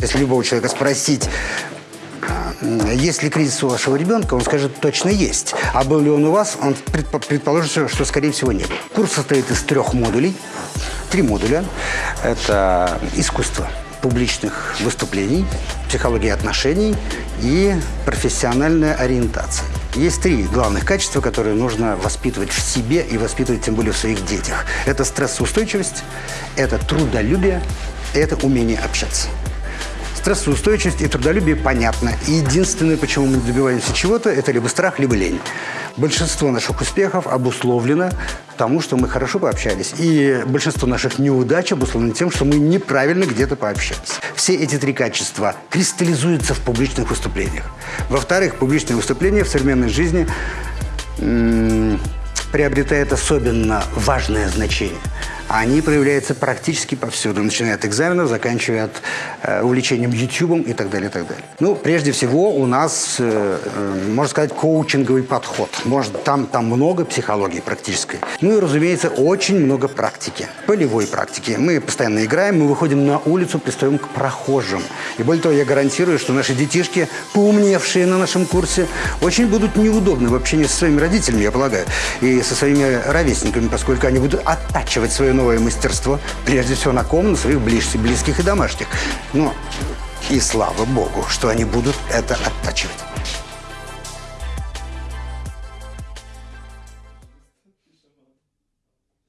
Если любого человека спросить, а, есть ли кризис у вашего ребенка, он скажет, точно есть. А был ли он у вас, он предпо- предположит, что, скорее всего, не был. Курс состоит из трех модулей. Три модуля. Это искусство публичных выступлений, психология отношений и профессиональная ориентация. Есть три главных качества, которые нужно воспитывать в себе и воспитывать тем более в своих детях. Это стрессоустойчивость, это трудолюбие, это умение общаться. Стрессоустойчивость и трудолюбие понятно. И единственное, почему мы добиваемся чего-то, это либо страх, либо лень. Большинство наших успехов обусловлено тому, что мы хорошо пообщались. И большинство наших неудач обусловлено тем, что мы неправильно где-то пообщались. Все эти три качества кристаллизуются в публичных выступлениях. Во-вторых, публичные выступления в современной жизни приобретает особенно важное значение. Они проявляются практически повсюду, начиная от экзаменов, заканчивая от э, увлечением YouTube и так далее, и так далее. Ну, прежде всего, у нас, э, э, можно сказать, коучинговый подход. Может, там, там много психологии практической. Ну и, разумеется, очень много практики, полевой практики. Мы постоянно играем, мы выходим на улицу, пристаем к прохожим. И более того, я гарантирую, что наши детишки, поумневшие на нашем курсе, очень будут неудобны в общении со своими родителями, я полагаю, со своими ровесниками, поскольку они будут оттачивать свое новое мастерство, прежде всего на ком? На своих близких, близких и домашних. Но и слава богу, что они будут это оттачивать.